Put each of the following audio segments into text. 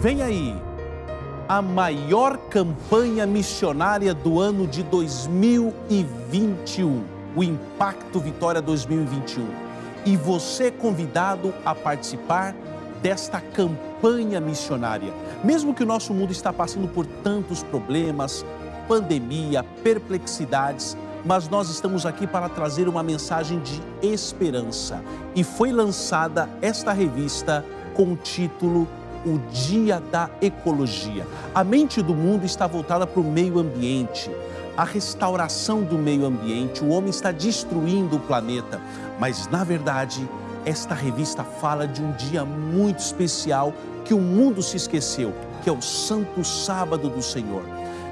Vem aí a maior campanha missionária do ano de 2021, o Impacto Vitória 2021. E você é convidado a participar desta campanha missionária. Mesmo que o nosso mundo está passando por tantos problemas, pandemia, perplexidades, mas nós estamos aqui para trazer uma mensagem de esperança. E foi lançada esta revista com o título O Dia da Ecologia. A mente do mundo está voltada para o meio ambiente, a restauração do meio ambiente. O homem está destruindo o planeta, mas na verdade, esta revista fala de um dia muito especial que o mundo se esqueceu, que é o Santo Sábado do Senhor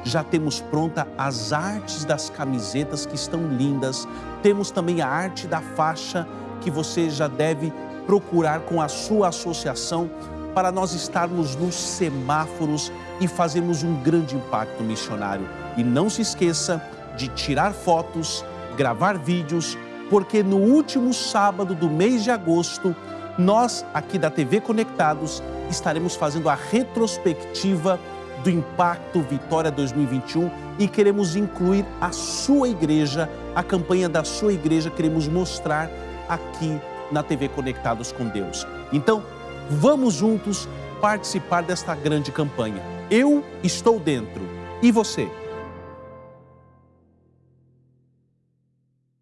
já temos pronta as artes das camisetas que estão lindas. Temos também a arte da faixa que você já deve procurar com a sua associação para nós estarmos nos semáforos e fazermos um grande impacto missionário. E não se esqueça de tirar fotos, gravar vídeos, porque no último sábado do mês de agosto, nós aqui da TV Conectados estaremos fazendo a retrospectiva do Impacto Vitória 2021 e queremos incluir a sua igreja, a campanha da sua igreja, queremos mostrar aqui na TV Conectados com Deus. Então, vamos juntos participar desta grande campanha. Eu estou dentro. E você?